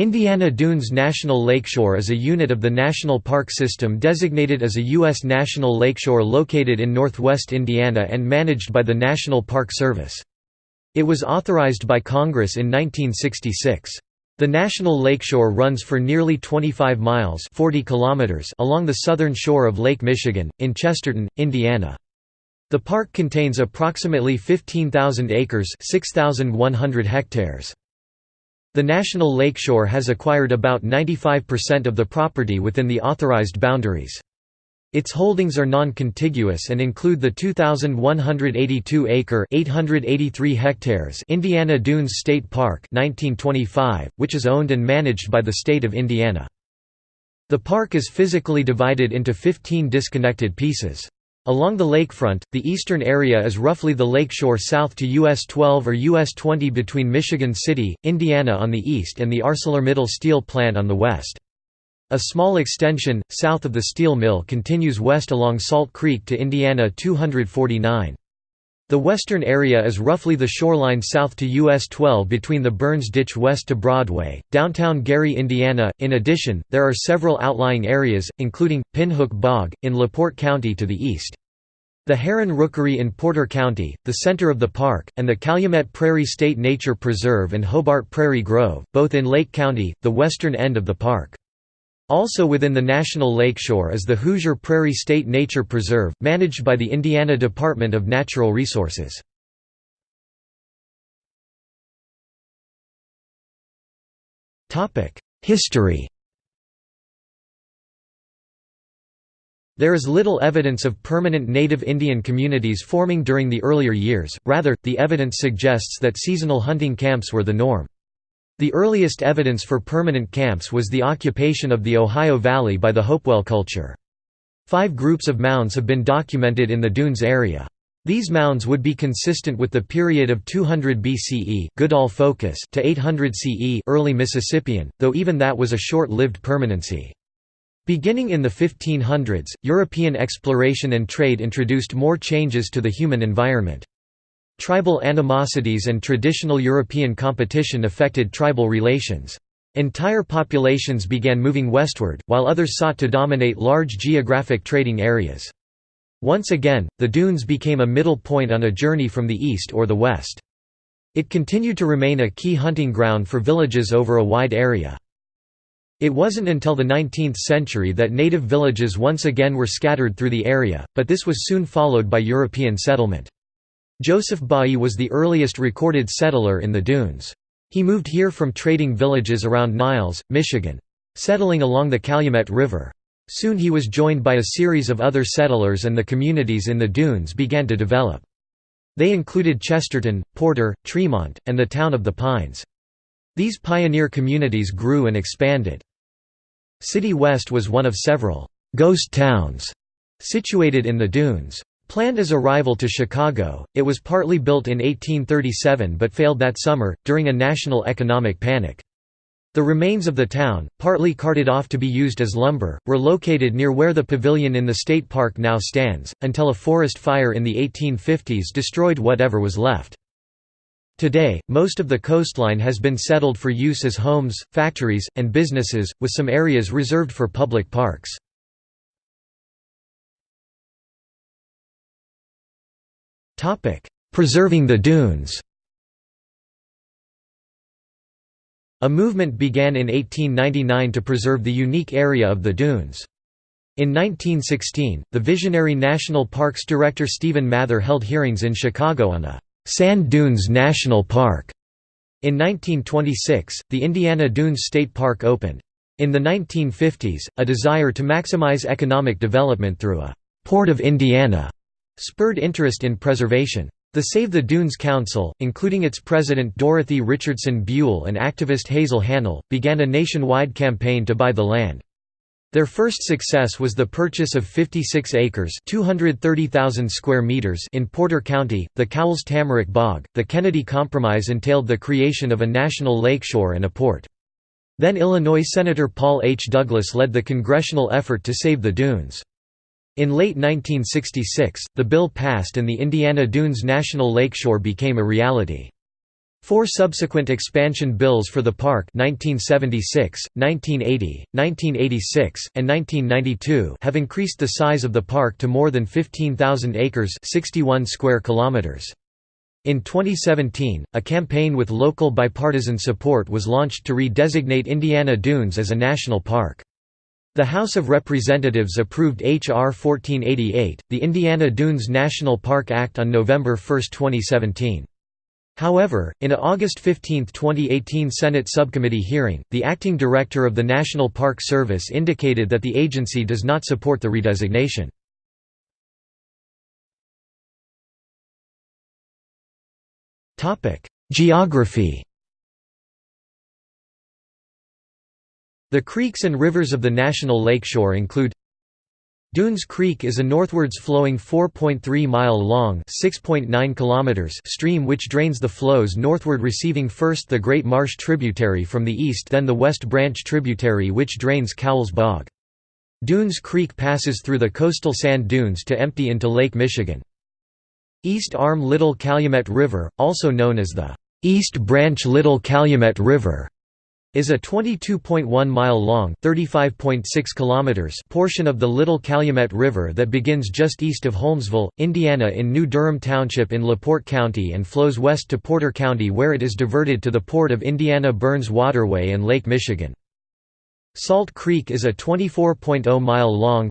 Indiana Dunes National Lakeshore is a unit of the National Park System designated as a U.S. national lakeshore located in northwest Indiana and managed by the National Park Service. It was authorized by Congress in 1966. The National Lakeshore runs for nearly 25 miles 40 kilometers along the southern shore of Lake Michigan, in Chesterton, Indiana. The park contains approximately 15,000 acres 6,100 hectares. The National Lakeshore has acquired about 95% of the property within the authorized boundaries. Its holdings are non-contiguous and include the 2,182-acre (883 hectares) Indiana Dunes State Park 1925, which is owned and managed by the state of Indiana. The park is physically divided into 15 disconnected pieces. Along the lakefront, the eastern area is roughly the lakeshore south to US 12 or US 20 between Michigan City, Indiana on the east and the ArcelorMittal steel plant on the west. A small extension, south of the steel mill continues west along Salt Creek to Indiana 249. The western area is roughly the shoreline south to US 12 between the Burns Ditch west to Broadway, downtown Gary, Indiana. In addition, there are several outlying areas, including Pinhook Bog, in LaPorte County to the east. The Heron Rookery in Porter County, the center of the park, and the Calumet Prairie State Nature Preserve and Hobart Prairie Grove, both in Lake County, the western end of the park. Also within the National Lakeshore is the Hoosier Prairie State Nature Preserve, managed by the Indiana Department of Natural Resources. History There is little evidence of permanent native Indian communities forming during the earlier years, rather, the evidence suggests that seasonal hunting camps were the norm. The earliest evidence for permanent camps was the occupation of the Ohio Valley by the Hopewell culture. Five groups of mounds have been documented in the dunes area. These mounds would be consistent with the period of 200 BCE Goodall focus to 800 CE early Mississippian, though even that was a short-lived permanency. Beginning in the 1500s, European exploration and trade introduced more changes to the human environment. Tribal animosities and traditional European competition affected tribal relations. Entire populations began moving westward, while others sought to dominate large geographic trading areas. Once again, the dunes became a middle point on a journey from the east or the west. It continued to remain a key hunting ground for villages over a wide area. It wasn't until the 19th century that native villages once again were scattered through the area, but this was soon followed by European settlement. Joseph Bailly was the earliest recorded settler in the dunes. He moved here from trading villages around Niles, Michigan. Settling along the Calumet River. Soon he was joined by a series of other settlers and the communities in the dunes began to develop. They included Chesterton, Porter, Tremont, and the town of the Pines. These pioneer communities grew and expanded. City West was one of several «ghost towns» situated in the dunes. Planned as a rival to Chicago, it was partly built in 1837 but failed that summer, during a national economic panic. The remains of the town, partly carted off to be used as lumber, were located near where the pavilion in the state park now stands, until a forest fire in the 1850s destroyed whatever was left. Today, most of the coastline has been settled for use as homes, factories, and businesses, with some areas reserved for public parks. Preserving the dunes A movement began in 1899 to preserve the unique area of the dunes. In 1916, the visionary National Parks director Stephen Mather held hearings in Chicago on a «Sand Dunes National Park». In 1926, the Indiana Dunes State Park opened. In the 1950s, a desire to maximize economic development through a «Port of Indiana» spurred interest in preservation. The Save the Dunes Council, including its president Dorothy Richardson Buell and activist Hazel Hannell, began a nationwide campaign to buy the land. Their first success was the purchase of 56 acres (230,000 square meters) in Porter County, the Cowles Tamarack Bog. The Kennedy Compromise entailed the creation of a national lakeshore and a port. Then Illinois Senator Paul H. Douglas led the congressional effort to save the dunes. In late 1966, the bill passed and the Indiana Dunes National Lakeshore became a reality. Four subsequent expansion bills for the park 1976, 1980, 1986, and 1992 have increased the size of the park to more than 15,000 acres 61 square kilometers. In 2017, a campaign with local bipartisan support was launched to redesignate Indiana Dunes as a national park. The House of Representatives approved H.R. 1488, the Indiana Dunes National Park Act on November 1, 2017. However, in a August 15, 2018 Senate subcommittee hearing, the acting director of the National Park Service indicated that the agency does not support the redesignation. Geography The creeks and rivers of the National Lakeshore include Dunes Creek is a northwards flowing 4.3-mile-long stream which drains the flows northward receiving first the Great Marsh tributary from the east then the West Branch tributary which drains Cowles Bog. Dunes Creek passes through the coastal sand dunes to empty into Lake Michigan. East Arm Little Calumet River, also known as the East Branch Little Calumet River, is a 22.1-mile long portion of the Little Calumet River that begins just east of Holmesville, Indiana in New Durham Township in LaPorte County and flows west to Porter County where it is diverted to the Port of Indiana Burns Waterway and Lake Michigan. Salt Creek is a 24.0-mile-long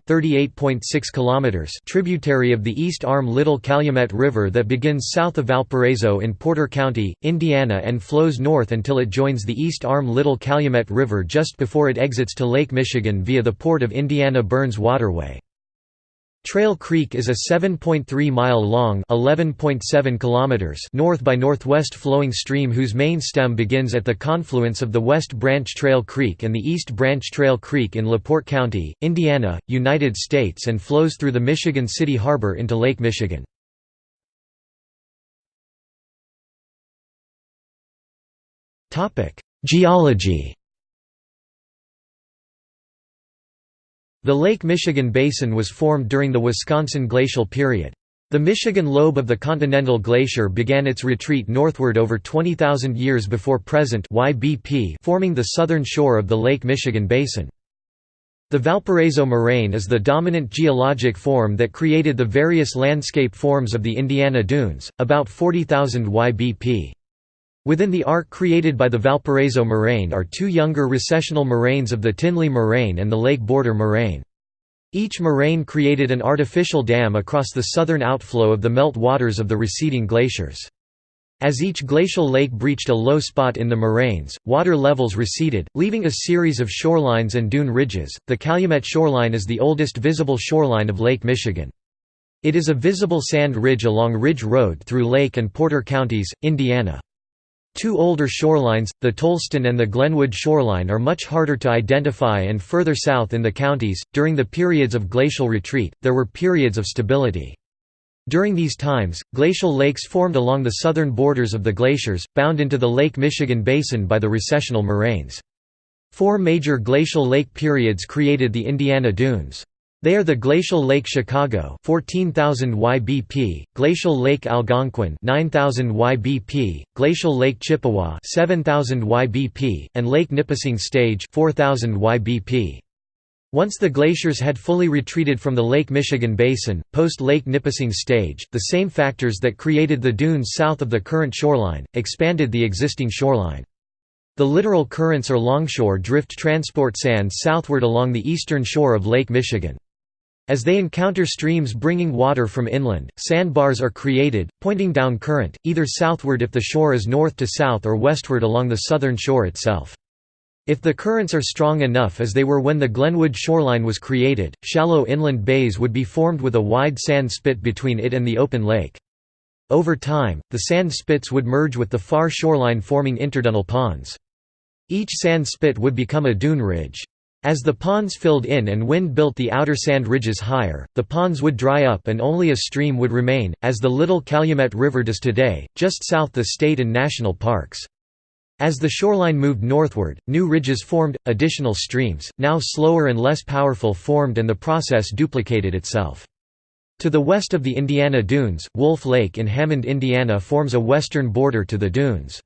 tributary of the East Arm Little Calumet River that begins south of Valparaiso in Porter County, Indiana and flows north until it joins the East Arm Little Calumet River just before it exits to Lake Michigan via the Port of Indiana Burns Waterway. Trail Creek is a 7.3-mile-long north by northwest flowing stream whose main stem begins at the confluence of the West Branch Trail Creek and the East Branch Trail Creek in LaPorte County, Indiana, United States and flows through the Michigan City Harbor into Lake Michigan. Geology The Lake Michigan Basin was formed during the Wisconsin Glacial period. The Michigan lobe of the Continental Glacier began its retreat northward over 20,000 years before present YBP forming the southern shore of the Lake Michigan Basin. The Valparaiso Moraine is the dominant geologic form that created the various landscape forms of the Indiana Dunes, about 40,000 YBP. Within the arc created by the Valparaiso moraine are two younger recessional moraines of the Tinley Moraine and the Lake Border Moraine. Each moraine created an artificial dam across the southern outflow of the melt waters of the receding glaciers. As each glacial lake breached a low spot in the moraines, water levels receded, leaving a series of shorelines and dune ridges. The Calumet shoreline is the oldest visible shoreline of Lake Michigan. It is a visible sand ridge along Ridge Road through Lake and Porter counties, Indiana. Two older shorelines, the Tolleston and the Glenwood shoreline are much harder to identify and further south in the counties. During the periods of glacial retreat, there were periods of stability. During these times, glacial lakes formed along the southern borders of the glaciers, bound into the Lake Michigan Basin by the recessional moraines. Four major glacial lake periods created the Indiana Dunes. They are the Glacial Lake Chicago 14,000 YBP, Glacial Lake Algonquin 9,000 YBP, Glacial Lake Chippewa 7,000 YBP, and Lake Nipissing Stage 4,000 YBP. Once the glaciers had fully retreated from the Lake Michigan Basin, post-Lake Nipissing Stage, the same factors that created the dunes south of the current shoreline, expanded the existing shoreline. The littoral currents or longshore drift transport sand southward along the eastern shore of Lake Michigan. As they encounter streams bringing water from inland, sandbars are created, pointing down current, either southward if the shore is north to south or westward along the southern shore itself. If the currents are strong enough as they were when the Glenwood shoreline was created, shallow inland bays would be formed with a wide sand spit between it and the open lake. Over time, the sand spits would merge with the far shoreline forming interdunal ponds. Each sand spit would become a dune ridge. As the ponds filled in and wind built the outer sand ridges higher, the ponds would dry up and only a stream would remain, as the Little Calumet River does today, just south the state and national parks. As the shoreline moved northward, new ridges formed, additional streams, now slower and less powerful formed and the process duplicated itself. To the west of the Indiana Dunes, Wolf Lake in Hammond, Indiana forms a western border to the dunes.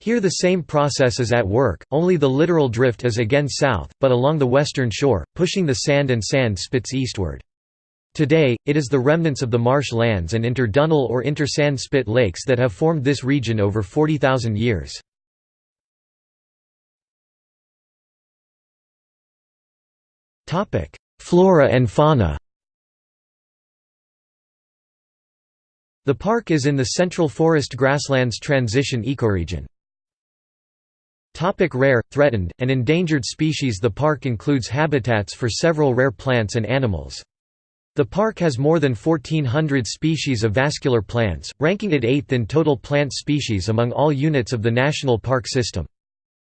Here the same process is at work, only the littoral drift is again south, but along the western shore, pushing the sand and sand spits eastward. Today, it is the remnants of the marsh lands and inter-dunal or inter-sand spit lakes that have formed this region over 40,000 years. Flora and fauna The park is in the Central Forest Grasslands Transition ecoregion. Topic rare, threatened, and endangered species The park includes habitats for several rare plants and animals. The park has more than 1,400 species of vascular plants, ranking it eighth in total plant species among all units of the National Park System.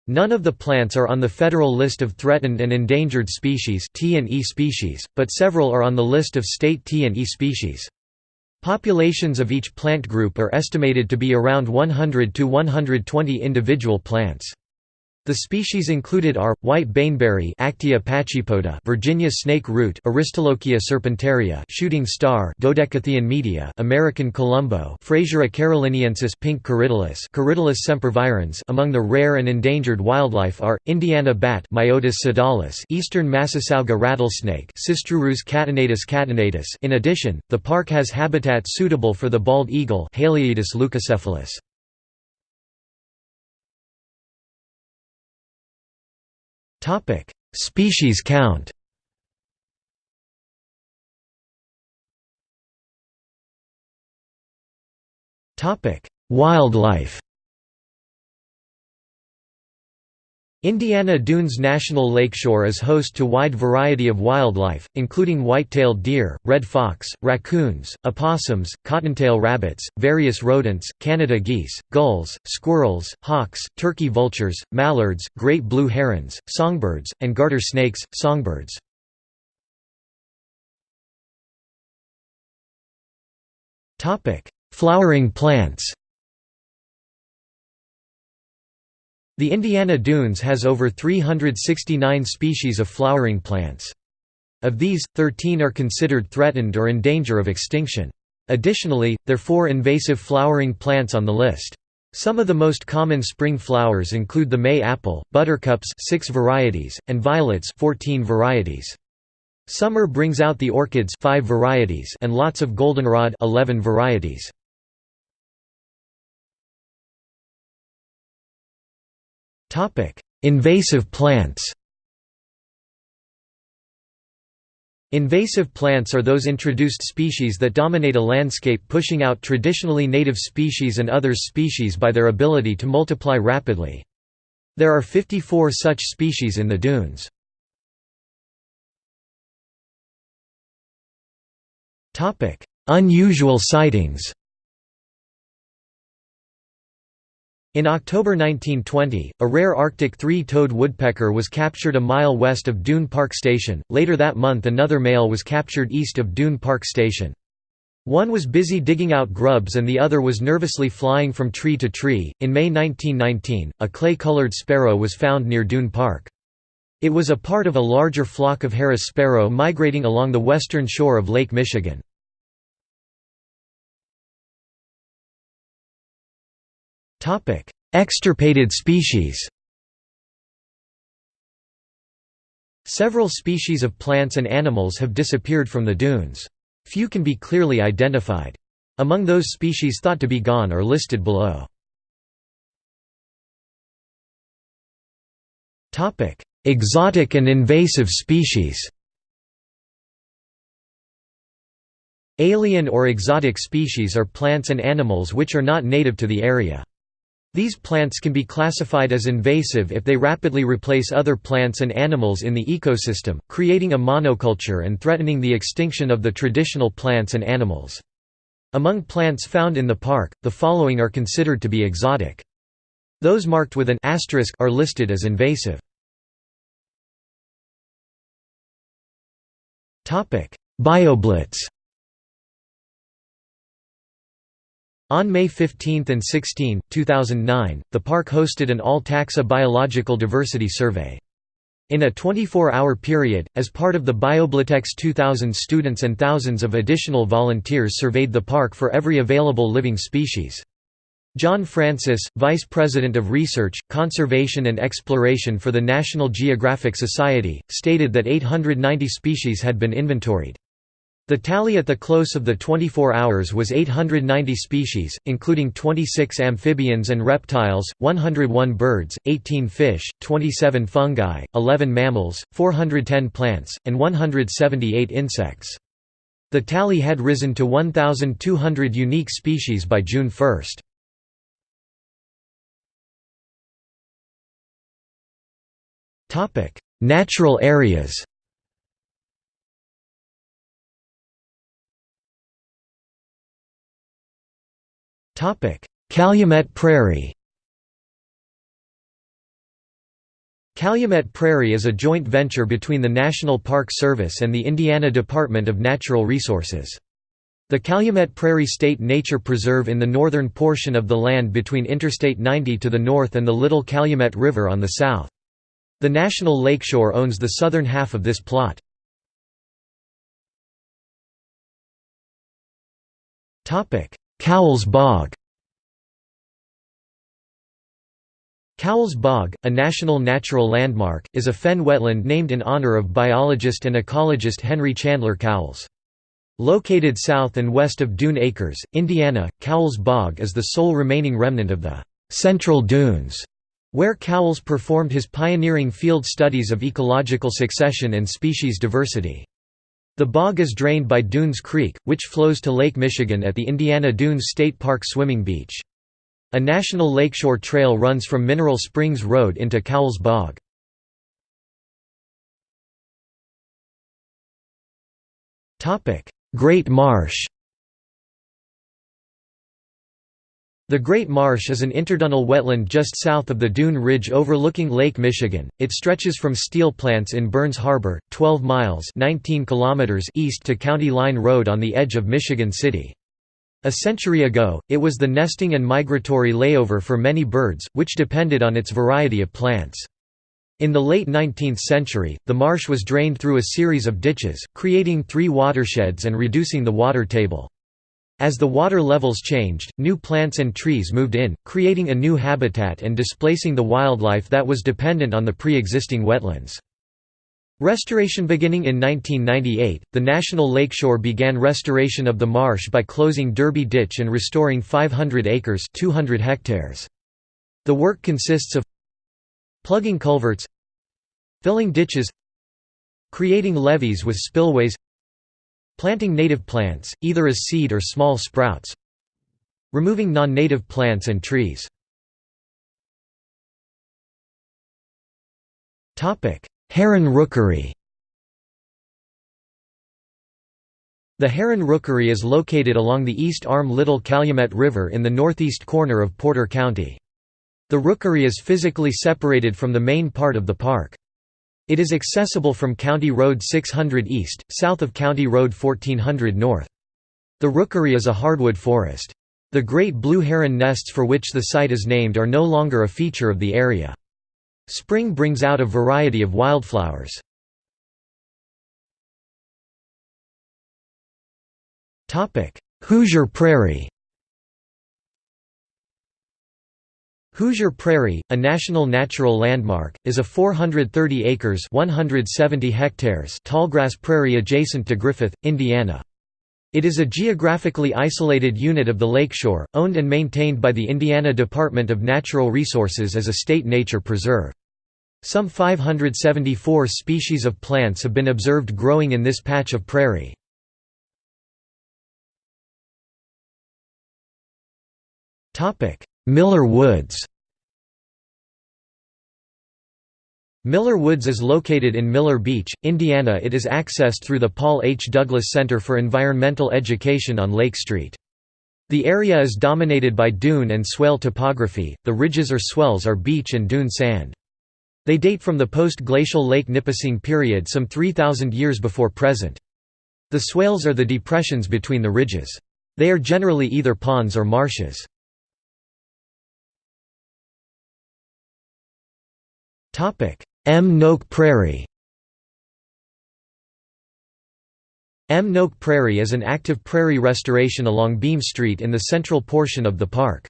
None of the plants are on the federal list of threatened and endangered species T&E species, but several are on the list of state T&E species. Populations of each plant group are estimated to be around 100 to 120 individual plants. The species included are white baneberry Actaea pachypoda, Virginia snake root Aristolochia serpentaria, shooting star Dodecatheon media, American columbo Frasera caroliniensis, pink corydalis, Corydalis sempervirens. Among the rare and endangered wildlife are Indiana bat Myotis sodalis, eastern Massasauga rattlesnake Sistrurus catenatus catenatus. In addition, the park has habitat suitable for the bald eagle Haliaeetus leucocephalus. Topic: Species count. Topic: Wildlife. Indiana Dunes National Lakeshore is host to wide variety of wildlife, including white-tailed deer, red fox, raccoons, opossums, cottontail rabbits, various rodents, Canada geese, gulls, squirrels, hawks, turkey vultures, mallards, great blue herons, songbirds, and garter snakes, songbirds. Flowering plants The Indiana Dunes has over 369 species of flowering plants. Of these, 13 are considered threatened or in danger of extinction. Additionally, there are four invasive flowering plants on the list. Some of the most common spring flowers include the May apple, buttercups 6 varieties, and violets 14 varieties. Summer brings out the orchids 5 varieties and lots of goldenrod 11 varieties. Topic: Invasive plants. Invasive plants are those introduced species that dominate a landscape pushing out traditionally native species and others species by their ability to multiply rapidly. There are 54 such species in the dunes. Unusual sightings In October 1920, a rare Arctic three-toed woodpecker was captured a mile west of Dune Park Station. Later that month another male was captured east of Dune Park Station. One was busy digging out grubs and the other was nervously flying from tree to tree. In May 1919, a clay-colored sparrow was found near Dune Park. It was a part of a larger flock of Harris sparrow migrating along the western shore of Lake Michigan. Extirpated species Several species of plants and animals have disappeared from the dunes. Few can be clearly identified. Among those species thought to be gone are listed below. Exotic and invasive species Alien or exotic species are plants and animals which are not native to the area. These plants can be classified as invasive if they rapidly replace other plants and animals in the ecosystem, creating a monoculture and threatening the extinction of the traditional plants and animals. Among plants found in the park, the following are considered to be exotic. Those marked with an asterisk are listed as invasive. BioBlitz On May 15 and 16, 2009, the park hosted an all-taxa biological diversity survey. In a 24-hour period, as part of the BioBlitz 2000 students and thousands of additional volunteers surveyed the park for every available living species. John Francis, Vice President of Research, Conservation and Exploration for the National Geographic Society, stated that 890 species had been inventoried. The tally at the close of the 24 hours was 890 species, including 26 amphibians and reptiles, 101 birds, 18 fish, 27 fungi, 11 mammals, 410 plants, and 178 insects. The tally had risen to 1,200 unique species by June 1. Natural areas Calumet Prairie Calumet Prairie is a joint venture between the National Park Service and the Indiana Department of Natural Resources. The Calumet Prairie State Nature Preserve in the northern portion of the land between Interstate 90 to the north and the Little Calumet River on the south. The National Lakeshore owns the southern half of this plot. Cowles Bog Cowles Bog, a National Natural Landmark, is a fen wetland named in honor of biologist and ecologist Henry Chandler Cowles. Located south and west of Dune Acres, Indiana, Cowles Bog is the sole remaining remnant of the «Central Dunes» where Cowles performed his pioneering field studies of ecological succession and species diversity. The bog is drained by Dunes Creek, which flows to Lake Michigan at the Indiana Dunes State Park swimming beach. A national lakeshore trail runs from Mineral Springs Road into Cowles Bog. Great Marsh The Great Marsh is an interdunal wetland just south of the Dune Ridge overlooking Lake Michigan. It stretches from steel plants in Burns Harbor, 12 miles 19 kilometers east to County Line Road on the edge of Michigan City. A century ago, it was the nesting and migratory layover for many birds, which depended on its variety of plants. In the late 19th century, the marsh was drained through a series of ditches, creating three watersheds and reducing the water table. As the water levels changed, new plants and trees moved in, creating a new habitat and displacing the wildlife that was dependent on the pre-existing wetlands. Restoration beginning in 1998, the National Lakeshore began restoration of the marsh by closing Derby Ditch and restoring 500 acres 200 hectares. The work consists of plugging culverts filling ditches creating levees with spillways Planting native plants, either as seed or small sprouts Removing non-native plants and trees Heron Rookery The Heron Rookery is located along the east arm Little Calumet River in the northeast corner of Porter County. The rookery is physically separated from the main part of the park. It is accessible from County Road 600 east, south of County Road 1400 north. The rookery is a hardwood forest. The great blue heron nests for which the site is named are no longer a feature of the area. Spring brings out a variety of wildflowers. Hoosier Prairie Hoosier Prairie, a National Natural Landmark, is a 430 acres 170 hectares tallgrass prairie adjacent to Griffith, Indiana. It is a geographically isolated unit of the lakeshore, owned and maintained by the Indiana Department of Natural Resources as a state nature preserve. Some 574 species of plants have been observed growing in this patch of prairie. Miller Woods Miller Woods is located in Miller Beach, Indiana It is accessed through the Paul H. Douglas Center for Environmental Education on Lake Street. The area is dominated by dune and swale topography, the ridges or swells are beach and dune sand. They date from the post-glacial Lake Nipissing period some 3,000 years before present. The swales are the depressions between the ridges. They are generally either ponds or marshes. Mnoké Prairie Mnoké Prairie is an active prairie restoration along Beam Street in the central portion of the park.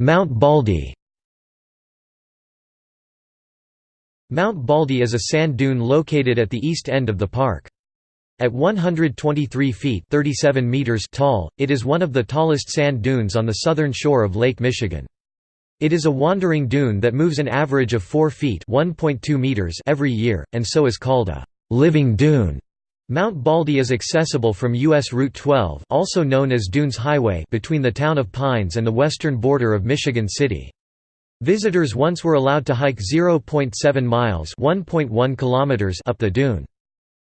Mount Baldy Mount Baldy is a sand dune located at the east end of the park. At 123 feet 37 meters tall, it is one of the tallest sand dunes on the southern shore of Lake Michigan. It is a wandering dune that moves an average of 4 feet meters every year, and so is called a «living dune». Mount Baldy is accessible from U.S. Route 12 also known as Dunes Highway between the town of Pines and the western border of Michigan City. Visitors once were allowed to hike 0.7 miles kilometers up the dune.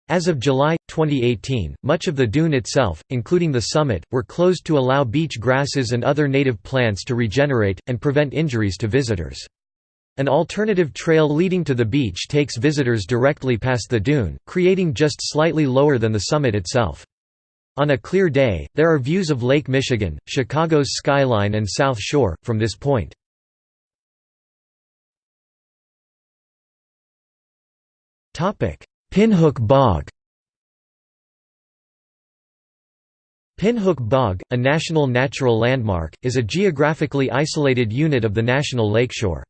As of July, 2018, much of the dune itself, including the summit, were closed to allow beach grasses and other native plants to regenerate, and prevent injuries to visitors. An alternative trail leading to the beach takes visitors directly past the dune, creating just slightly lower than the summit itself. On a clear day, there are views of Lake Michigan, Chicago's skyline and South Shore, from this point. Pinhook Bog Pinhook Bog, a National Natural Landmark, is a geographically isolated unit of the National Lakeshore.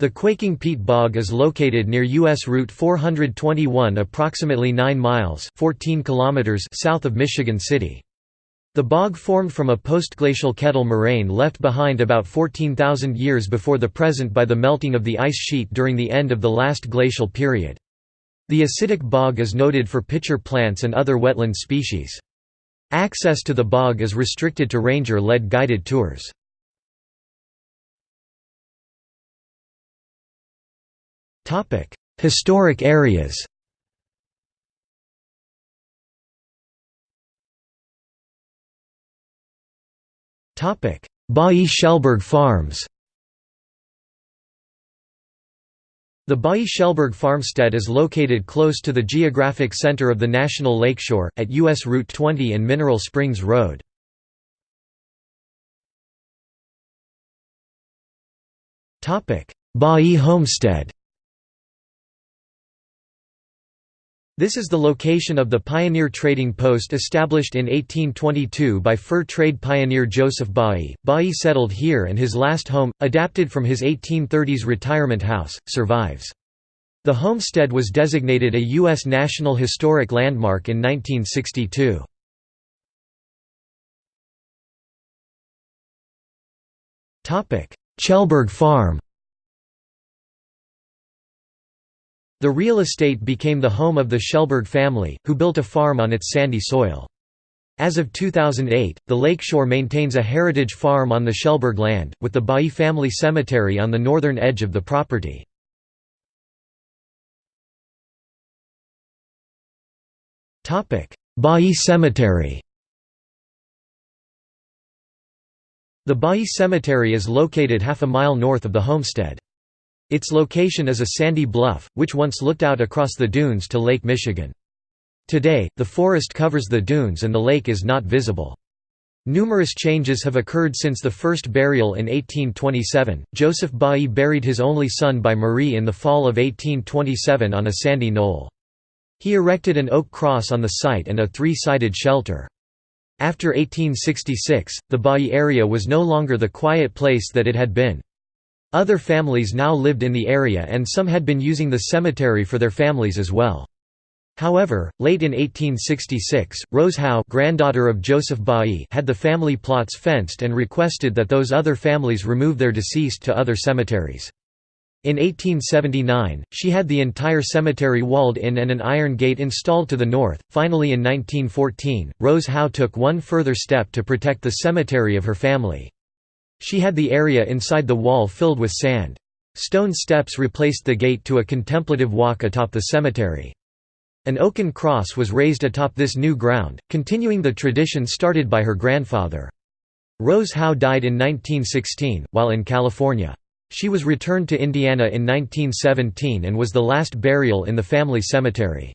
The Quaking Peat Bog is located near U.S. Route 421 approximately 9 miles 14 kilometers south of Michigan City. The bog formed from a postglacial kettle moraine left behind about 14,000 years before the present by the melting of the ice sheet during the end of the last glacial period. The acidic bog is noted for pitcher plants and other wetland species. Access to the bog is restricted to ranger-led guided tours. Historic areas Bailly Chellberg Farms The Bailly-Chellberg farmstead is located close to the geographic center of the National Lakeshore, at U.S. Route 20 and Mineral Springs Road. Bailly Homestead This is the location of the pioneer trading post established in 1822 by fur trade pioneer Joseph Bailly. Bailly settled here and his last home, adapted from his 1830s retirement house, survives. The homestead was designated a U.S. National Historic Landmark in 1962. Chellberg Farm The real estate became the home of the Chellberg family, who built a farm on its sandy soil. As of 2008, the lakeshore maintains a heritage farm on the Chellberg land, with the Bailly family cemetery on the northern edge of the property. Bailly Cemetery The Bailly Cemetery is located half a mile north of the homestead. Its location is a sandy bluff, which once looked out across the dunes to Lake Michigan. Today, the forest covers the dunes and the lake is not visible. Numerous changes have occurred since the first burial in 1827. Joseph Bailly buried his only son by Marie in the fall of 1827 on a sandy knoll. He erected an oak cross on the site and a three-sided shelter. After 1866, the Bailly area was no longer the quiet place that it had been. Other families now lived in the area and some had been using the cemetery for their families as well. However, late in 1866, Rose Howe granddaughter of Joseph had the family plots fenced and requested that those other families remove their deceased to other cemeteries. In 1879, she had the entire cemetery walled in and an iron gate installed to the north. Finally, in 1914, Rose Howe took one further step to protect the cemetery of her family. She had the area inside the wall filled with sand. Stone steps replaced the gate to a contemplative walk atop the cemetery. An oaken cross was raised atop this new ground, continuing the tradition started by her grandfather. Rose Howe died in 1916, while in California. She was returned to Indiana in 1917 and was the last burial in the family cemetery.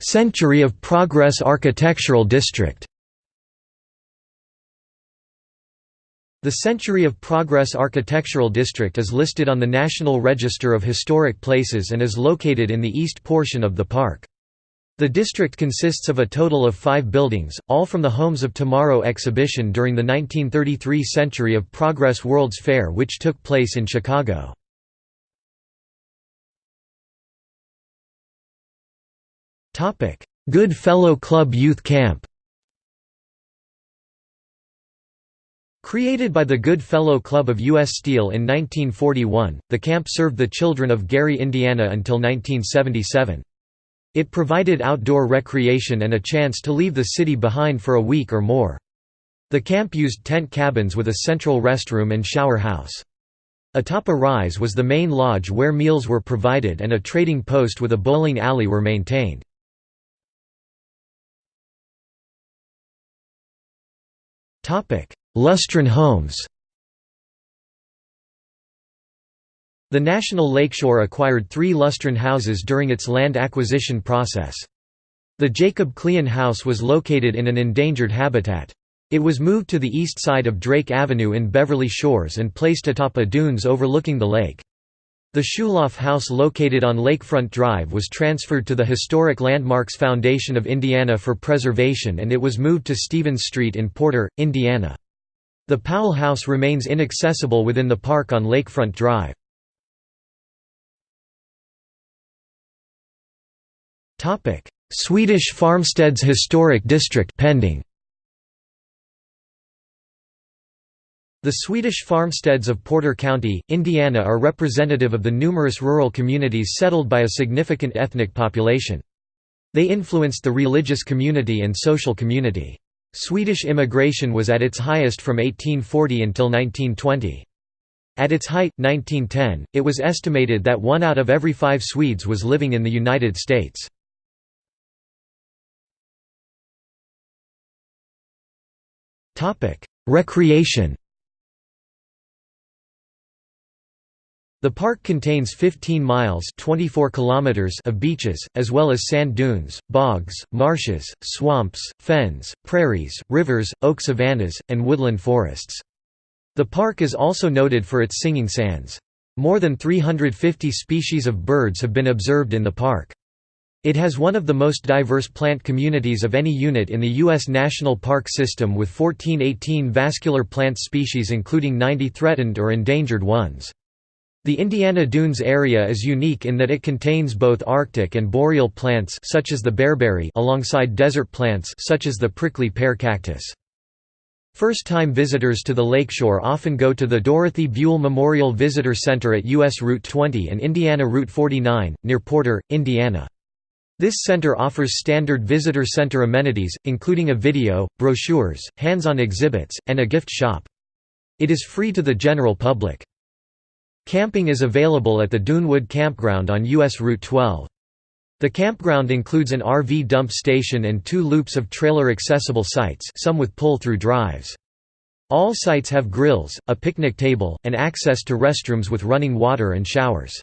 Century of Progress Architectural District The Century of Progress Architectural District is listed on the National Register of Historic Places and is located in the east portion of the park. The district consists of a total of five buildings, all from the Homes of Tomorrow exhibition during the 1933 Century of Progress World's Fair which took place in Chicago. Good Fellow Club Youth Camp Created by the Good Fellow Club of U.S. Steel in 1941, the camp served the children of Gary, Indiana until 1977. It provided outdoor recreation and a chance to leave the city behind for a week or more. The camp used tent cabins with a central restroom and shower house. Atop a rise was the main lodge where meals were provided and a trading post with a bowling alley were maintained. Lustron Homes The National Lakeshore acquired three Lustron houses during its land acquisition process. The Jacob Cleon House was located in an endangered habitat. It was moved to the east side of Drake Avenue in Beverly Shores and placed atop a dunes overlooking the lake. The Schuloff House located on Lakefront Drive was transferred to the Historic Landmarks Foundation of Indiana for preservation and it was moved to Stevens Street in Porter, Indiana. The Powell House remains inaccessible within the park on Lakefront Drive. Swedish Farmsteads Historic District pending. The Swedish farmsteads of Porter County, Indiana are representative of the numerous rural communities settled by a significant ethnic population. They influenced the religious community and social community. Swedish immigration was at its highest from 1840 until 1920. At its height, 1910, it was estimated that one out of every five Swedes was living in the United States. Recreation The park contains 15 miles 24 kilometers of beaches, as well as sand dunes, bogs, marshes, swamps, fens, prairies, rivers, oak savannas, and woodland forests. The park is also noted for its singing sands. More than 350 species of birds have been observed in the park. It has one of the most diverse plant communities of any unit in the U.S. National Park System with 1418 vascular plant species including 90 threatened or endangered ones. The Indiana Dunes area is unique in that it contains both Arctic and boreal plants such as the bearberry alongside desert plants such as the prickly pear cactus. First-time visitors to the lakeshore often go to the Dorothy Buell Memorial Visitor Center at U.S. Route 20 and Indiana Route 49, near Porter, Indiana. This center offers standard visitor center amenities, including a video, brochures, hands-on exhibits, and a gift shop. It is free to the general public. Camping is available at the Dunewood Campground on U.S. Route 12. The campground includes an RV dump station and two loops of trailer-accessible sites some with pull-through drives. All sites have grills, a picnic table, and access to restrooms with running water and showers.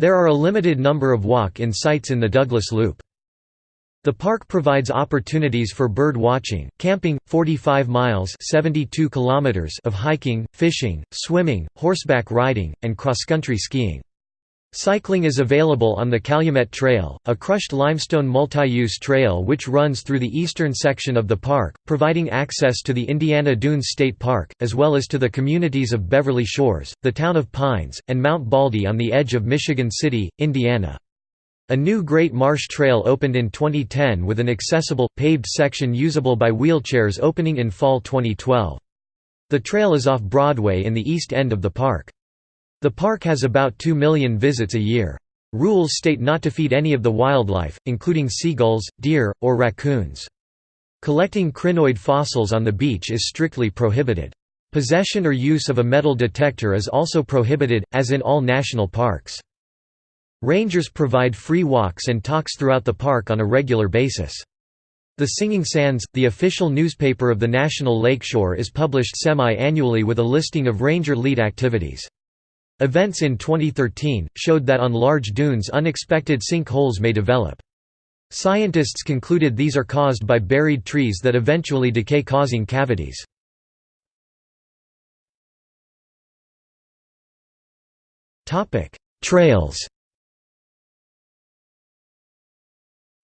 There are a limited number of walk-in sites in the Douglas Loop. The park provides opportunities for bird watching, camping, 45 miles 72 kilometers of hiking, fishing, swimming, horseback riding, and cross-country skiing. Cycling is available on the Calumet Trail, a crushed limestone multi-use trail which runs through the eastern section of the park, providing access to the Indiana Dunes State Park, as well as to the communities of Beverly Shores, the town of Pines, and Mount Baldy on the edge of Michigan City, Indiana. A new Great Marsh Trail opened in 2010 with an accessible, paved section usable by wheelchairs opening in fall 2012. The trail is off Broadway in the east end of the park. The park has about 2 million visits a year. Rules state not to feed any of the wildlife, including seagulls, deer, or raccoons. Collecting crinoid fossils on the beach is strictly prohibited. Possession or use of a metal detector is also prohibited, as in all national parks. Rangers provide free walks and talks throughout the park on a regular basis. The Singing Sands, the official newspaper of the National Lakeshore is published semi-annually with a listing of ranger lead activities. Events in 2013, showed that on large dunes unexpected sinkholes may develop. Scientists concluded these are caused by buried trees that eventually decay causing cavities. Trails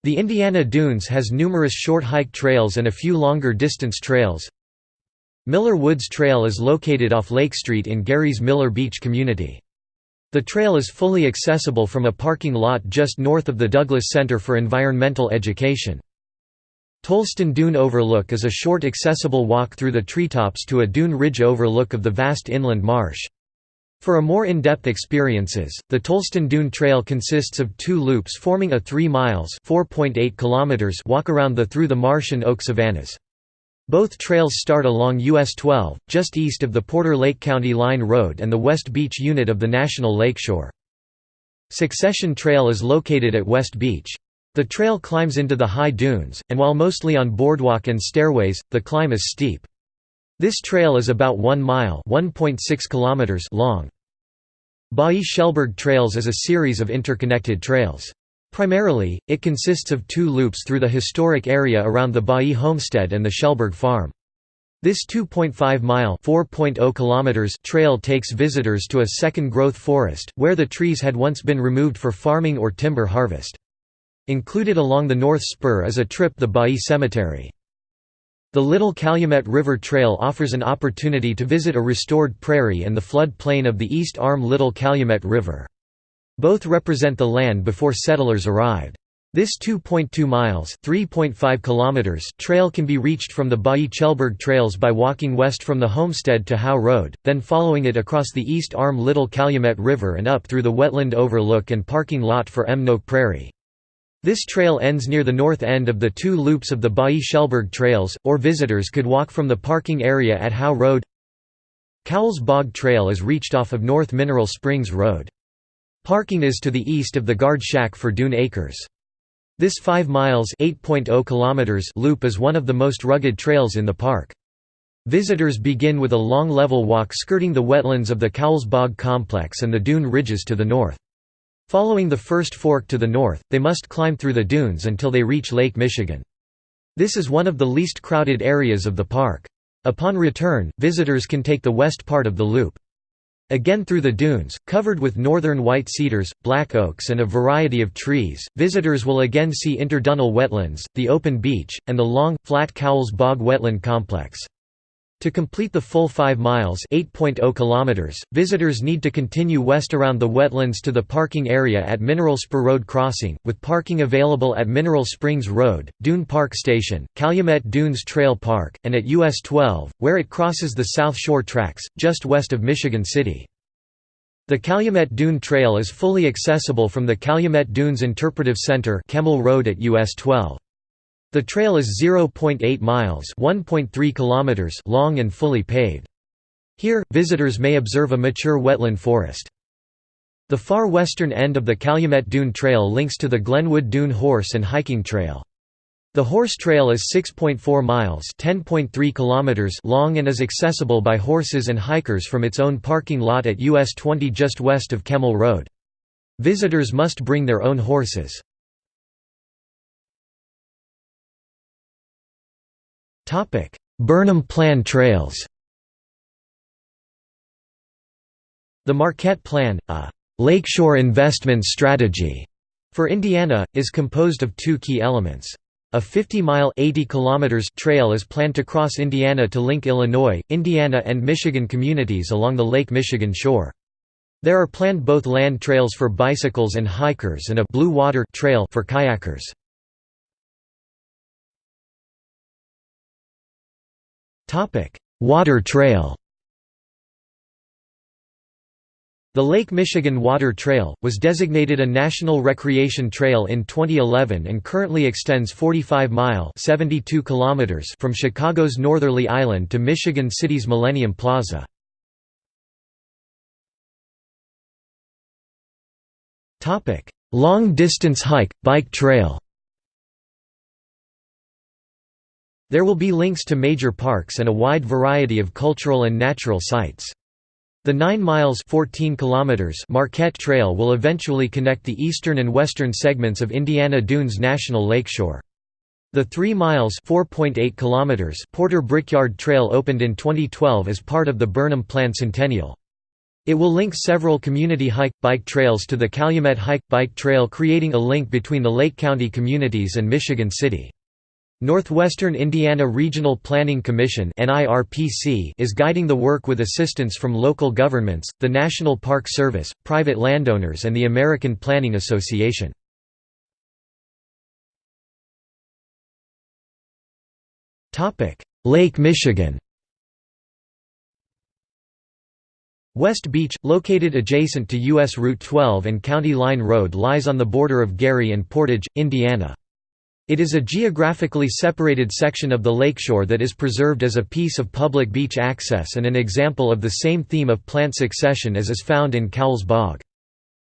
The Indiana Dunes has numerous short hike trails and a few longer distance trails. Miller Woods Trail is located off Lake Street in Gary's Miller Beach community. The trail is fully accessible from a parking lot just north of the Douglas Center for Environmental Education. Tolleston Dune Overlook is a short accessible walk through the treetops to a dune ridge overlook of the vast inland marsh. For a more in-depth experiences, the Tolleston Dune Trail consists of two loops forming a 3 miles walk around the through the marsh and oak savannas. Both trails start along US 12, just east of the Porter Lake County Line Road and the West Beach unit of the National Lakeshore. Succession Trail is located at West Beach. The trail climbs into the high dunes, and while mostly on boardwalk and stairways, the climb is steep. This trail is about 1 mile kilometers long. Bailly-Chellberg Trails is a series of interconnected trails. Primarily, it consists of two loops through the historic area around the Bailly homestead and the Chellberg farm. This 2.5-mile (4.0 trail takes visitors to a second-growth forest, where the trees had once been removed for farming or timber harvest. Included along the North Spur is a trip to the Bailly Cemetery. The Little Calumet River Trail offers an opportunity to visit a restored prairie and the flood plain of the East Arm Little Calumet River. Both represent the land before settlers arrived. This 2.2 miles (3.5 kilometers) trail can be reached from the Bailly Chellberg trails by walking west from the homestead to Howe Road, then following it across the East Arm Little Calumet River and up through the wetland overlook and parking lot for Mnoké Prairie. This trail ends near the north end of the two loops of the Bailly Chellberg trails, or visitors could walk from the parking area at Howe Road. Cowles Bog Trail is reached off of North Mineral Springs Road. Parking is to the east of the guard shack for Dune Acres. This 5 miles oh kilometers loop is one of the most rugged trails in the park. Visitors begin with a long level walk skirting the wetlands of the Cowles Bog complex and the dune ridges to the north. Following the first fork to the north, they must climb through the dunes until they reach Lake Michigan. This is one of the least crowded areas of the park. Upon return, visitors can take the west part of the loop. Again through the dunes, covered with northern white cedars, black oaks and a variety of trees, visitors will again see interdunal wetlands, the open beach, and the long, flat Cowles Bog wetland complex. To complete the full 5 miles oh kilometers, visitors need to continue west around the wetlands to the parking area at Mineral Spur Road Crossing, with parking available at Mineral Springs Road, Dune Park Station, Calumet Dunes Trail Park, and at US 12, where it crosses the South Shore Tracks, just west of Michigan City. The Calumet Dune Trail is fully accessible from the Calumet Dunes Interpretive Center Kemil Road at US 12. The trail is 0.8 miles (1.3 kilometers) long and fully paved. Here, visitors may observe a mature wetland forest. The far western end of the Calumet Dune Trail links to the Glenwood Dune Horse and Hiking Trail. The horse trail is 6.4 miles (10.3 kilometers) long and is accessible by horses and hikers from its own parking lot at US 20 just west of Kemil Road. Visitors must bring their own horses. Burnham Plan trails The Marquette Plan, a «lakeshore investment strategy» for Indiana, is composed of two key elements. A 50-mile trail is planned to cross Indiana to link Illinois, Indiana and Michigan communities along the Lake Michigan shore. There are planned both land trails for bicycles and hikers and a Blue Water trail for kayakers. Topic: Water Trail. The Lake Michigan Water Trail, was designated a National Recreation Trail in 2011 and currently extends 45 mile kilometers from Chicago's Northerly Island to Michigan City's Millennium Plaza. Long distance hike, bike trail There will be links to major parks and a wide variety of cultural and natural sites. The 9 miles 14 kilometers Marquette Trail will eventually connect the eastern and western segments of Indiana Dunes National Lakeshore. The 3 miles 4.8 kilometers Porter Brickyard Trail opened in 2012 as part of the Burnham Plan Centennial. It will link several community hike-bike trails to the Calumet Hike-Bike Trail creating a link between the Lake County communities and Michigan City. Northwestern Indiana Regional Planning Commission is guiding the work with assistance from local governments, the National Park Service, private landowners and the American Planning Association. Lake Michigan West Beach, located adjacent to U.S. Route 12 and County Line Road lies on the border of Gary and Portage, Indiana. It is a geographically separated section of the lakeshore that is preserved as a piece of public beach access and an example of the same theme of plant succession as is found in Cowles Bog.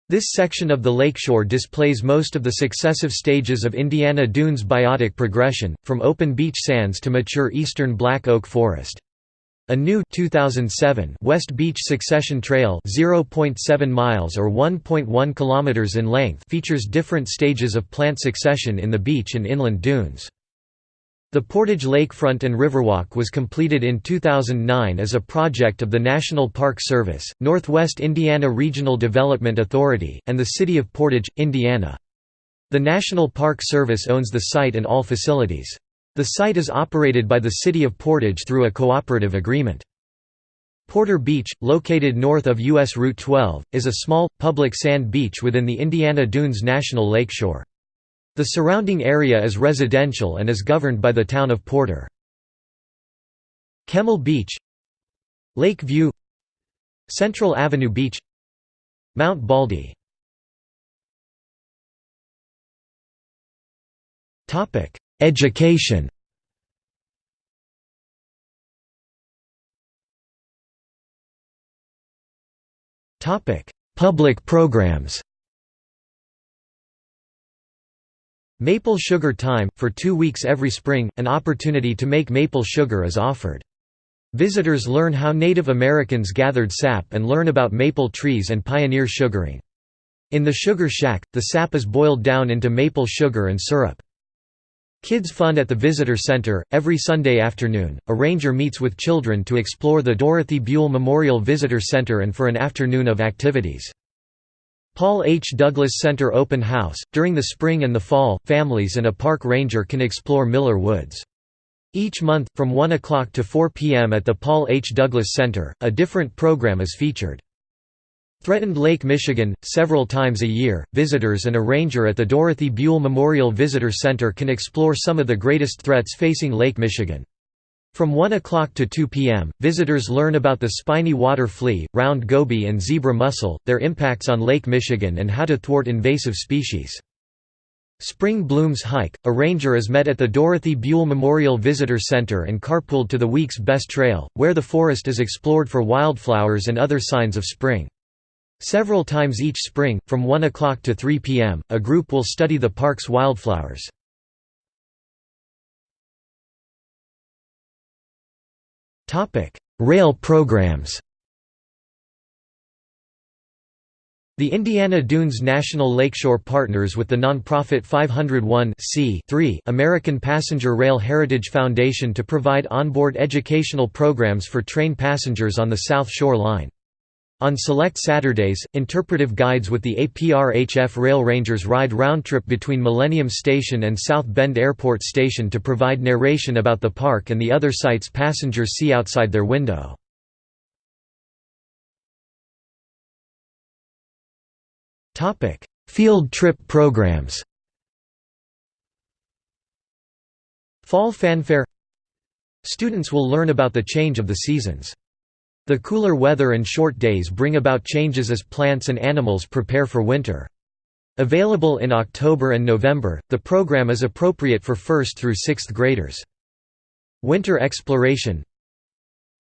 This section of the lakeshore displays most of the successive stages of Indiana Dunes biotic progression, from open beach sands to mature eastern black oak forest. A new 2007 West Beach Succession Trail 0.7 miles or 1.1 kilometers in length features different stages of plant succession in the beach and inland dunes. The Portage Lakefront and Riverwalk was completed in 2009 as a project of the National Park Service, Northwest Indiana Regional Development Authority, and the City of Portage, Indiana. The National Park Service owns the site and all facilities. The site is operated by the City of Portage through a cooperative agreement. Porter Beach, located north of U.S. Route 12, is a small, public sand beach within the Indiana Dunes National Lakeshore. The surrounding area is residential and is governed by the town of Porter. Kemil Beach Lake View Central Avenue Beach Mount Baldy Education Public programs Maple Sugar Time – For two weeks every spring, an opportunity to make maple sugar is offered. Visitors learn how Native Americans gathered sap and learn about maple trees and pioneer sugaring. In the Sugar Shack, the sap is boiled down into maple sugar and syrup. Kids Fun at the Visitor Center. Every Sunday afternoon, a ranger meets with children to explore the Dorothy Buell Memorial Visitor Center and for an afternoon of activities. Paul H. Douglas Center Open House. During the spring and the fall, families and a park ranger can explore Miller Woods. Each month, from 1 o'clock to 4 p.m. at the Paul H. Douglas Center, a different program is featured. Threatened Lake Michigan, several times a year, visitors and a ranger at the Dorothy Buell Memorial Visitor Center can explore some of the greatest threats facing Lake Michigan. From 1 o'clock to 2 p.m., visitors learn about the spiny water flea, round goby and zebra mussel, their impacts on Lake Michigan and how to thwart invasive species. Spring Blooms Hike – A ranger is met at the Dorothy Buell Memorial Visitor Center and carpooled to the week's best trail, where the forest is explored for wildflowers and other signs of spring. Several times each spring, from 1 o'clock to 3 p.m., a group will study the park's wildflowers. Rail programs The Indiana Dunes National Lakeshore partners with the nonprofit 501 American Passenger Rail Heritage Foundation to provide onboard educational programs for train passengers on the South Shore Line. On select Saturdays, interpretive guides with the APRHF Rail Rangers ride round-trip between Millennium Station and South Bend Airport Station to provide narration about the park and the other sights passengers see outside their window. Field trip programs Fall Fanfare Students will learn about the change of the seasons. The cooler weather and short days bring about changes as plants and animals prepare for winter. Available in October and November, the program is appropriate for 1st through 6th graders. Winter Exploration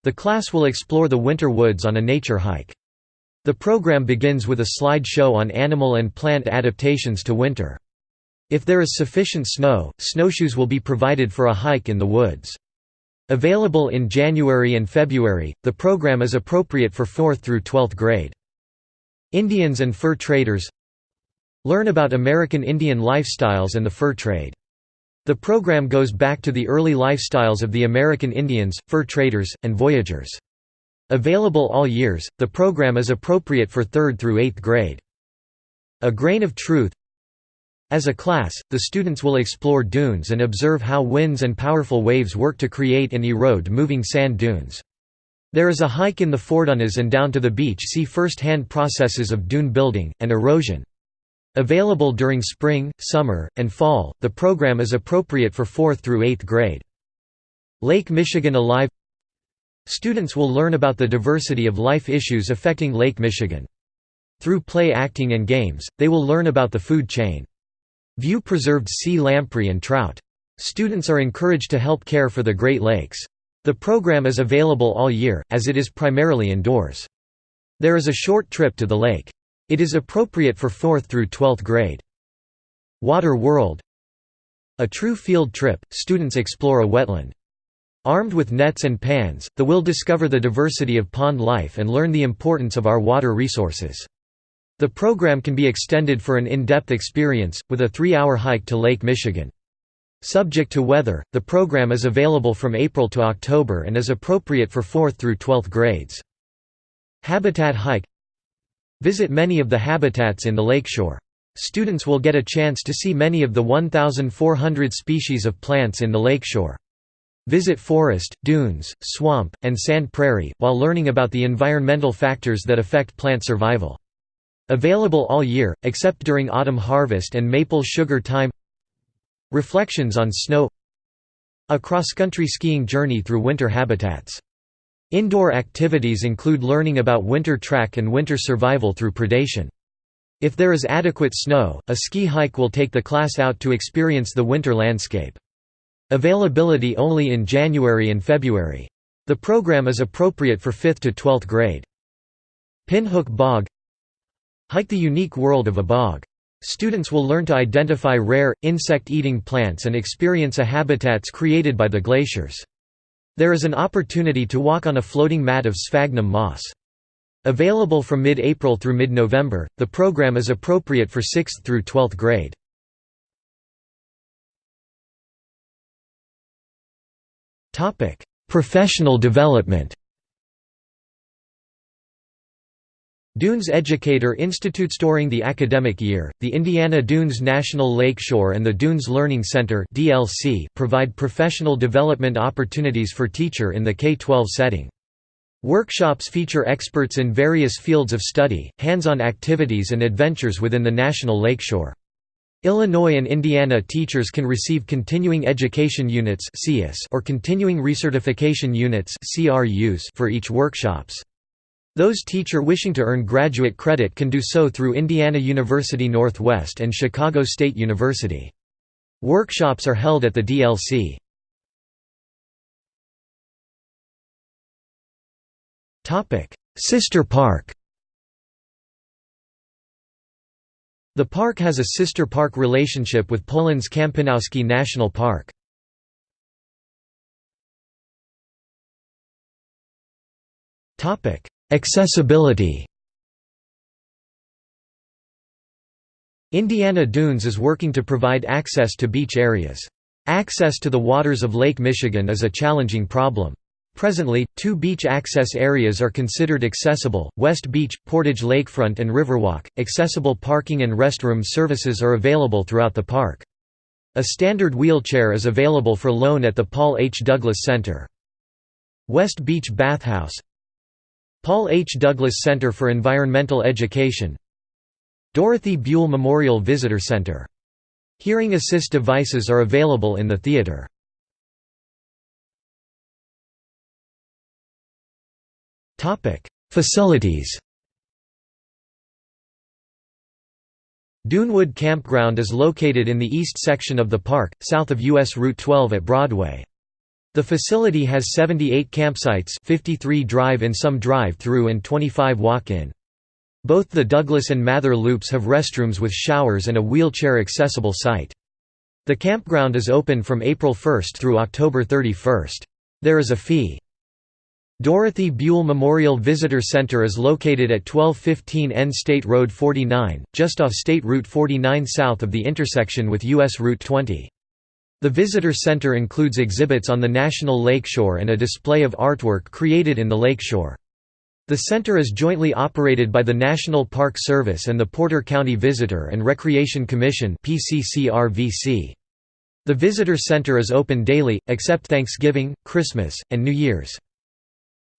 The class will explore the winter woods on a nature hike. The program begins with a slide show on animal and plant adaptations to winter. If there is sufficient snow, snowshoes will be provided for a hike in the woods. Available in January and February, the program is appropriate for 4th through 12th grade. Indians and fur traders Learn about American Indian lifestyles and the fur trade. The program goes back to the early lifestyles of the American Indians, fur traders, and voyagers. Available all years, the program is appropriate for 3rd through 8th grade. A Grain of Truth As a class, the students will explore dunes and observe how winds and powerful waves work to create and erode moving sand dunes. There is a hike in the foredunes and down to the beach see first-hand processes of dune building, and erosion. Available during spring, summer, and fall, the program is appropriate for 4th through 8th grade. Lake Michigan Alive Students will learn about the diversity of life issues affecting Lake Michigan. Through play acting and games, they will learn about the food chain. View preserved sea lamprey and trout. Students are encouraged to help care for the Great Lakes. The program is available all year, as it is primarily indoors. There is a short trip to the lake. It is appropriate for 4th through 12th grade. Water World A true field trip, students explore a wetland. Armed with nets and pans, the will discover the diversity of pond life and learn the importance of our water resources. The program can be extended for an in-depth experience, with a three-hour hike to Lake Michigan. Subject to weather, the program is available from April to October and is appropriate for 4th through 12th grades. Habitat Hike Visit many of the habitats in the lakeshore. Students will get a chance to see many of the 1,400 species of plants in the lakeshore. Visit forest, dunes, swamp, and sand prairie, while learning about the environmental factors that affect plant survival. Available all year, except during autumn harvest and maple sugar time Reflections on Snow A cross-country skiing journey through winter habitats. Indoor activities include learning about winter track and winter survival through predation. If there is adequate snow, a ski hike will take the class out to experience the winter landscape. Availability only in January and February. The program is appropriate for 5th to 12th grade. Pinhook Bog Hike the unique world of a bog. Students will learn to identify rare, insect-eating plants and experience a habitats created by the glaciers. There is an opportunity to walk on a floating mat of sphagnum moss. Available from mid-April through mid-November, the program is appropriate for 6th through 12th grade. Professional development Dunes Educator Institutes during the academic year, the Indiana Dunes National Lakeshore and the Dunes Learning Center (DLC) provide professional development opportunities for teacher in the K-12 setting. Workshops feature experts in various fields of study, hands-on activities and adventures within the National Lakeshore. Illinois and Indiana teachers can receive Continuing Education Units or Continuing Recertification Units for each workshops. Those teacher wishing to earn graduate credit can do so through Indiana University Northwest and Chicago State University. Workshops are held at the DLC. Sister Park The park has a sister park relationship with Poland's Kampinoski National Park. Accessibility Indiana Dunes is working to provide access to beach areas. Access to the waters of Lake Michigan is a challenging problem. Presently, two beach access areas are considered accessible, West Beach, Portage Lakefront and Riverwalk. Accessible parking and restroom services are available throughout the park. A standard wheelchair is available for loan at the Paul H. Douglas Center. West Beach Bathhouse Paul H. Douglas Center for Environmental Education Dorothy Buell Memorial Visitor Center. Hearing assist devices are available in the theater. Facilities Dunewood Campground is located in the east section of the park, south of U.S. Route 12 at Broadway. The facility has 78 campsites 53 drive-in some drive-through and 25 walk-in. Both the Douglas and Mather loops have restrooms with showers and a wheelchair-accessible site. The campground is open from April 1 through October 31. There is a fee. Dorothy Buell Memorial Visitor Center is located at 1215 N State Road 49, just off State Route 49 south of the intersection with U.S. Route 20. The visitor center includes exhibits on the National Lakeshore and a display of artwork created in the lakeshore. The center is jointly operated by the National Park Service and the Porter County Visitor and Recreation Commission The Visitor Center is open daily, except Thanksgiving, Christmas, and New Year's.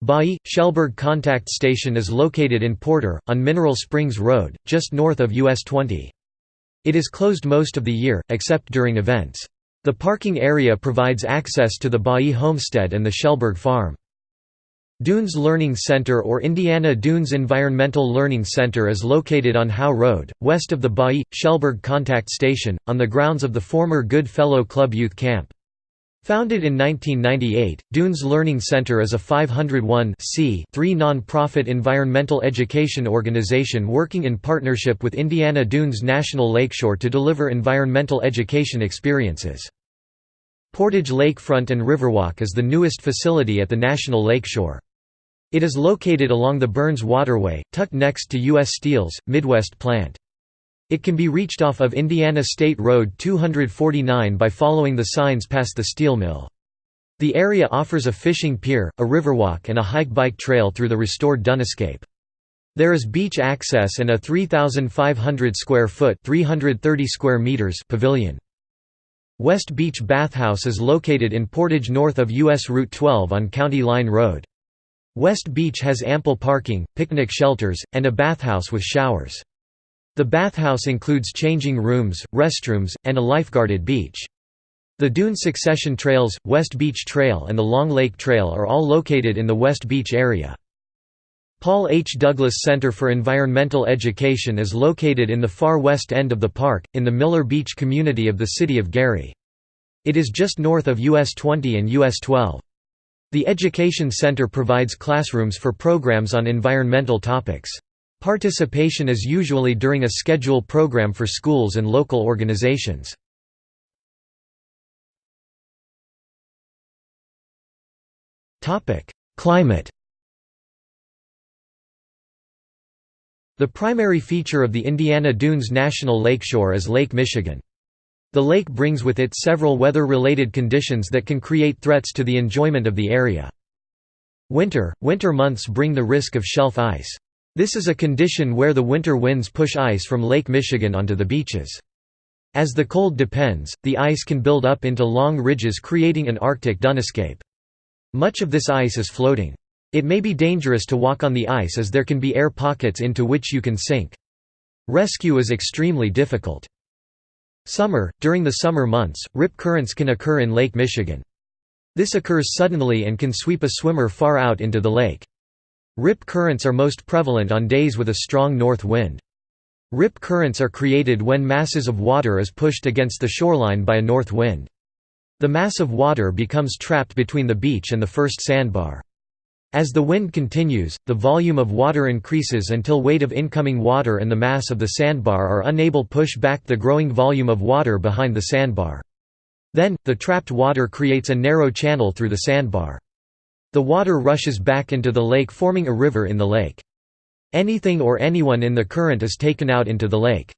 Bailly Chellberg Contact Station is located in Porter, on Mineral Springs Road, just north of US 20. It is closed most of the year, except during events. The parking area provides access to the Bailly Homestead and the Chellberg Farm. Dunes Learning Center or Indiana Dunes Environmental Learning Center is located on Howe Road, west of the Bailly Chellberg Contact Station, on the grounds of the former Good Fellow Club Youth Camp. Founded in 1998, Dunes Learning Center is a 501 non-profit environmental education organization working in partnership with Indiana Dunes National Lakeshore to deliver environmental education experiences. Portage Lakefront and Riverwalk is the newest facility at the National Lakeshore. It is located along the Burns Waterway, tucked next to U.S. Steel's, Midwest plant. It can be reached off of Indiana State Road 249 by following the signs past the steel mill. The area offers a fishing pier, a riverwalk and a hike-bike trail through the restored dunescape. There is beach access and a 3,500 square foot 330 square meters pavilion. West Beach Bathhouse is located in Portage north of U.S. Route 12 on County Line Road. West Beach has ample parking, picnic shelters, and a bathhouse with showers. The bathhouse includes changing rooms, restrooms, and a lifeguarded beach. The Dune Succession Trails, West Beach Trail and the Long Lake Trail are all located in the West Beach area. Paul H. Douglas Center for Environmental Education is located in the far west end of the park, in the Miller Beach community of the city of Gary. It is just north of US 20 and US 12. The Education Center provides classrooms for programs on environmental topics. Participation is usually during a schedule program for schools and local organizations. Climate The primary feature of the Indiana Dunes National Lakeshore is Lake Michigan. The lake brings with it several weather-related conditions that can create threats to the enjoyment of the area. Winter – Winter months bring the risk of shelf ice. This is a condition where the winter winds push ice from Lake Michigan onto the beaches. As the cold depends, the ice can build up into long ridges creating an Arctic dunescape. Much of this ice is floating. It may be dangerous to walk on the ice as there can be air pockets into which you can sink. Rescue is extremely difficult. Summer – During the summer months, rip currents can occur in Lake Michigan. This occurs suddenly and can sweep a swimmer far out into the lake. Rip currents are most prevalent on days with a strong north wind. Rip currents are created when masses of water is pushed against the shoreline by a north wind. The mass of water becomes trapped between the beach and the first sandbar. As the wind continues, the volume of water increases until weight of incoming water and the mass of the sandbar are unable push back the growing volume of water behind the sandbar. Then, the trapped water creates a narrow channel through the sandbar. The water rushes back into the lake forming a river in the lake. Anything or anyone in the current is taken out into the lake.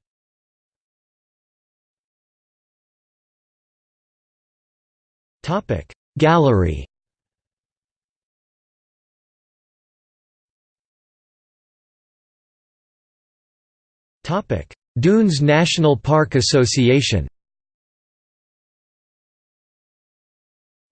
Gallery Dunes National Park Association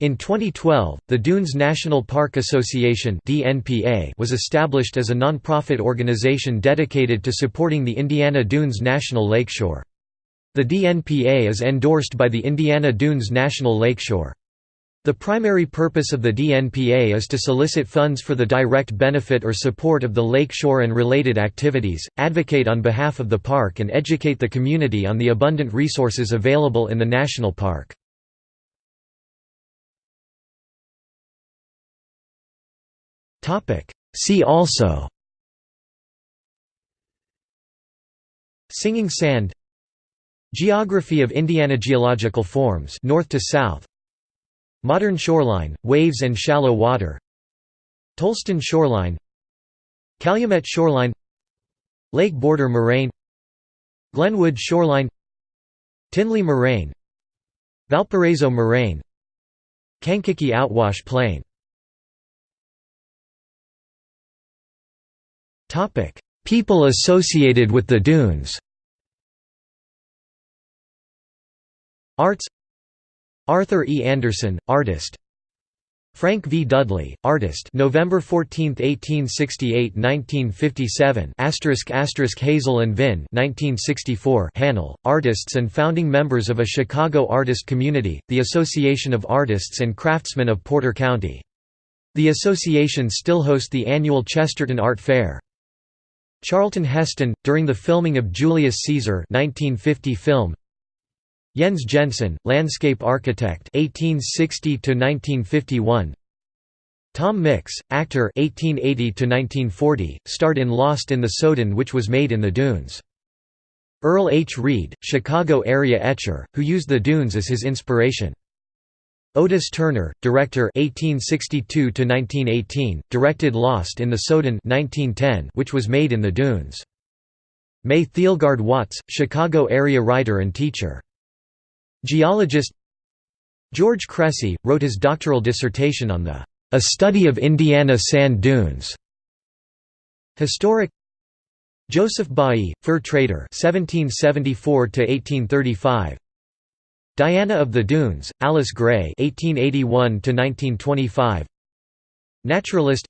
In 2012, the Dunes National Park Association was established as a non-profit organization dedicated to supporting the Indiana Dunes National Lakeshore. The DNPA is endorsed by the Indiana Dunes National Lakeshore. The primary purpose of the DNPA is to solicit funds for the direct benefit or support of the lakeshore and related activities, advocate on behalf of the park and educate the community on the abundant resources available in the national park. Topic. See also. Singing Sand. Geography of Indiana Geological forms north to south. Modern shoreline, waves and shallow water. Tolleston shoreline. Calumet shoreline. Lake border moraine. Glenwood shoreline. Tinley moraine. Valparaiso moraine. Kankakee outwash plain People associated with the dunes Arts Arthur E. Anderson, artist Frank V. Dudley, artist November 14, 1868 1957 asterisk asterisk Hazel and Vinn 1964 Hannell, artists and founding members of a Chicago artist community, the Association of Artists and Craftsmen of Porter County. The association still hosts the annual Chesterton Art Fair. Charlton Heston, during the filming of Julius Caesar 1950 film, Jens Jensen, landscape architect 1860 1951. Tom Mix, actor 1880 1940, starred in Lost in the Soudan which was made in the Dunes. Earl H. Reed, Chicago area etcher, who used the Dunes as his inspiration. Otis Turner, director 1862 1918, directed Lost in the Soudan 1910 which was made in the Dunes. May Theilgaard Watts, Chicago area writer and teacher. Geologist George Cressey, wrote his doctoral dissertation on the «A Study of Indiana Sand Dunes». Historic Joseph Bailly, fur trader 1774 1835 Diana of the Dunes, Alice Gray 1881 1925 Naturalist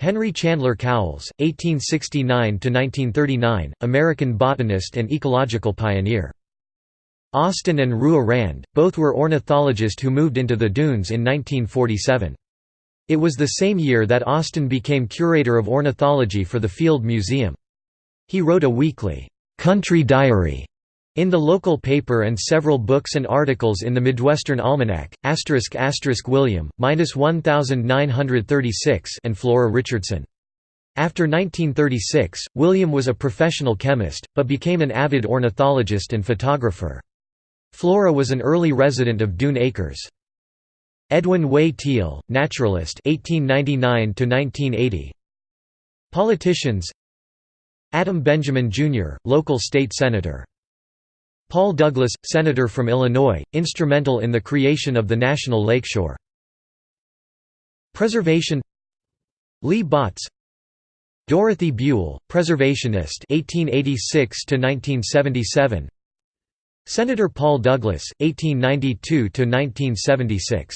Henry Chandler Cowles, 1869–1939, American botanist and ecological pioneer. Austin and Rua Rand, both were ornithologists who moved into the dunes in 1947. It was the same year that Austin became curator of ornithology for the Field Museum. He wrote a weekly, "'Country Diary' in the local paper and several books and articles in the Midwestern Almanac, William, 1936 and Flora Richardson. After 1936, William was a professional chemist, but became an avid ornithologist and photographer. Flora was an early resident of Dune Acres. Edwin Way Teale, naturalist 1899 Politicians Adam Benjamin, Jr., local state senator. Paul Douglas, senator from Illinois, instrumental in the creation of the National Lakeshore. Preservation Lee Botts Dorothy Buell, preservationist 1886 1977 Senator Paul Douglas, 1892–1976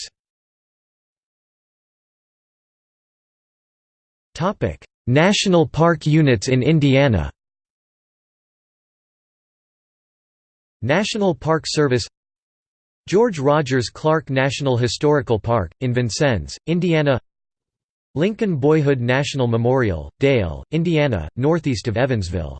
National park units in Indiana National Park Service George Rogers Clark National Historical Park, in Vincennes, Indiana Lincoln Boyhood National Memorial, Dale, Indiana, northeast of Evansville